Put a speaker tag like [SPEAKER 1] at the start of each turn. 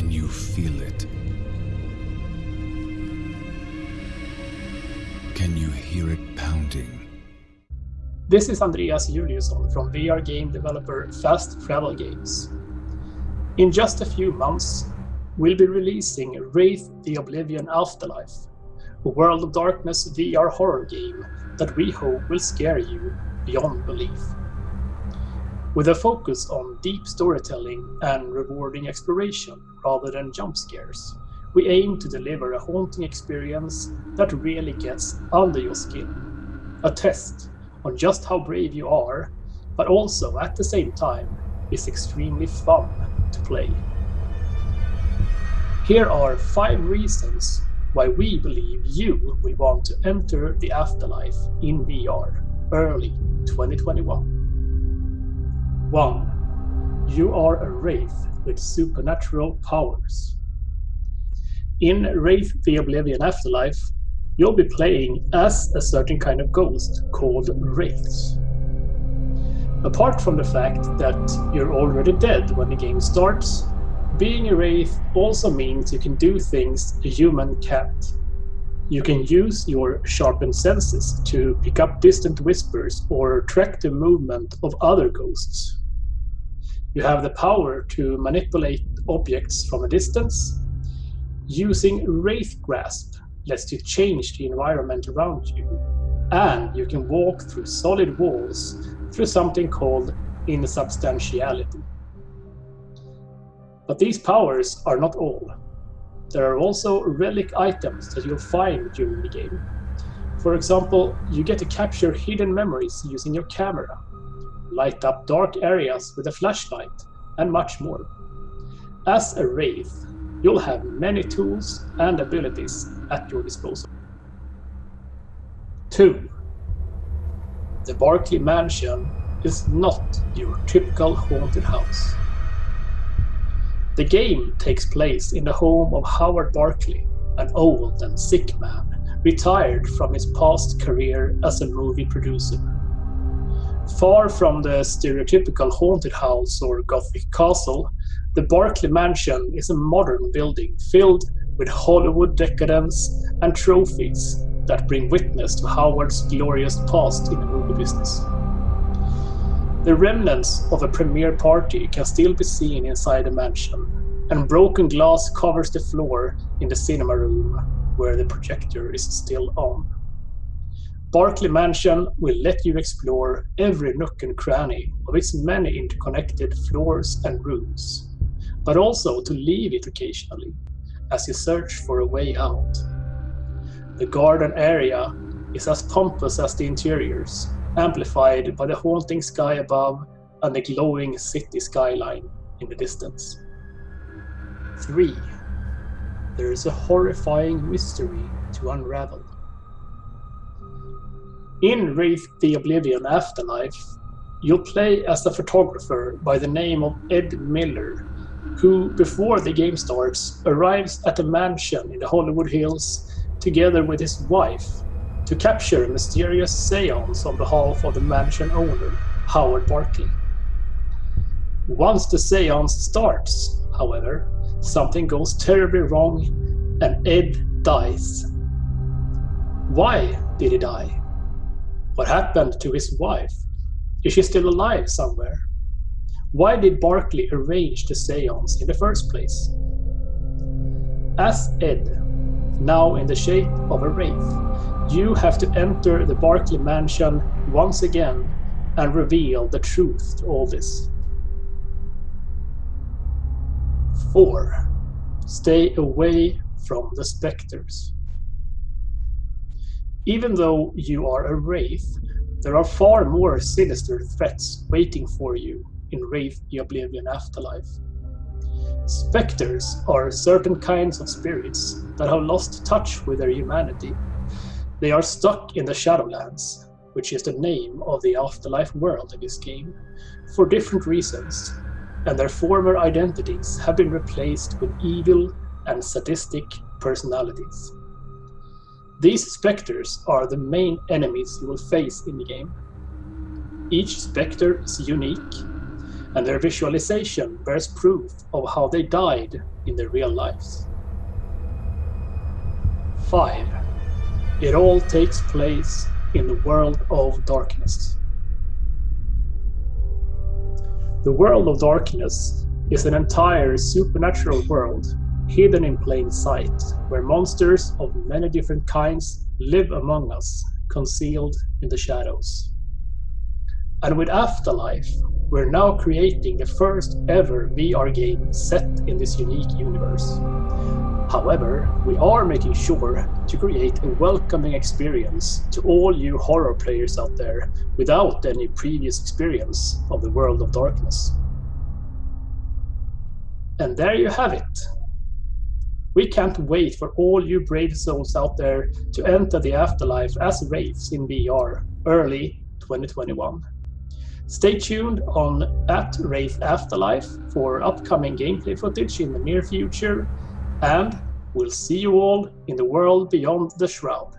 [SPEAKER 1] Can you feel it? Can you hear it pounding?
[SPEAKER 2] This is Andreas Juliusson from VR game developer Fast Travel Games. In just a few months, we'll be releasing Wraith the Oblivion Afterlife, a World of Darkness VR horror game that we hope will scare you beyond belief. With a focus on deep storytelling and rewarding exploration rather than jump scares, we aim to deliver a haunting experience that really gets under your skin. A test on just how brave you are, but also at the same time is extremely fun to play. Here are 5 reasons why we believe you will want to enter the afterlife in VR early 2021. 1. You are a wraith with supernatural powers. In Wraith the Oblivion Afterlife, you'll be playing as a certain kind of ghost called Wraiths. Apart from the fact that you're already dead when the game starts, being a Wraith also means you can do things a human can't. You can use your sharpened senses to pick up distant whispers or track the movement of other ghosts. You have the power to manipulate objects from a distance. Using Wraith Grasp lets you change the environment around you. And you can walk through solid walls through something called insubstantiality. But these powers are not all. There are also relic items that you'll find during the game. For example, you get to capture hidden memories using your camera, light up dark areas with a flashlight, and much more. As a Wraith, you'll have many tools and abilities at your disposal. 2. The Barclay Mansion is not your typical haunted house. The game takes place in the home of Howard Barclay, an old and sick man, retired from his past career as a movie producer. Far from the stereotypical haunted house or gothic castle, the Barclay Mansion is a modern building filled with Hollywood decadence and trophies that bring witness to Howard's glorious past in the movie business. The remnants of a premiere party can still be seen inside the mansion, and broken glass covers the floor in the cinema room where the projector is still on. Barclay Mansion will let you explore every nook and cranny of its many interconnected floors and rooms but also to leave it occasionally as you search for a way out. The garden area is as pompous as the interiors, amplified by the haunting sky above and the glowing city skyline in the distance. 3. There is a horrifying mystery to unravel. In Wraith the Oblivion Afterlife, you'll play as a photographer by the name of Ed Miller who, before the game starts, arrives at a mansion in the Hollywood Hills together with his wife to capture a mysterious seance on behalf of the mansion owner, Howard Barclay. Once the seance starts, however, something goes terribly wrong and Ed dies. Why did he die? What happened to his wife? Is she still alive somewhere? Why did Barclay arrange the seance in the first place? As Ed, now in the shape of a wraith, you have to enter the Barclay mansion once again and reveal the truth to all this. 4. Stay away from the specters. Even though you are a wraith, there are far more sinister threats waiting for you in Wraith the Oblivion Afterlife. Spectres are certain kinds of spirits that have lost touch with their humanity. They are stuck in the Shadowlands, which is the name of the afterlife world in this game, for different reasons, and their former identities have been replaced with evil and sadistic personalities. These specters are the main enemies you will face in the game. Each spectre is unique and their visualization bears proof of how they died in their real lives. 5. It all takes place in the world of darkness. The world of darkness is an entire supernatural world hidden in plain sight, where monsters of many different kinds live among us, concealed in the shadows. And with Afterlife, we're now creating the first ever VR game set in this unique universe. However, we are making sure to create a welcoming experience to all you horror players out there without any previous experience of the world of darkness. And there you have it. We can't wait for all you brave souls out there to enter the afterlife as Wraiths in VR early 2021. Stay tuned on at Wraith Afterlife for upcoming gameplay footage in the near future, and we'll see you all in the world beyond the shroud.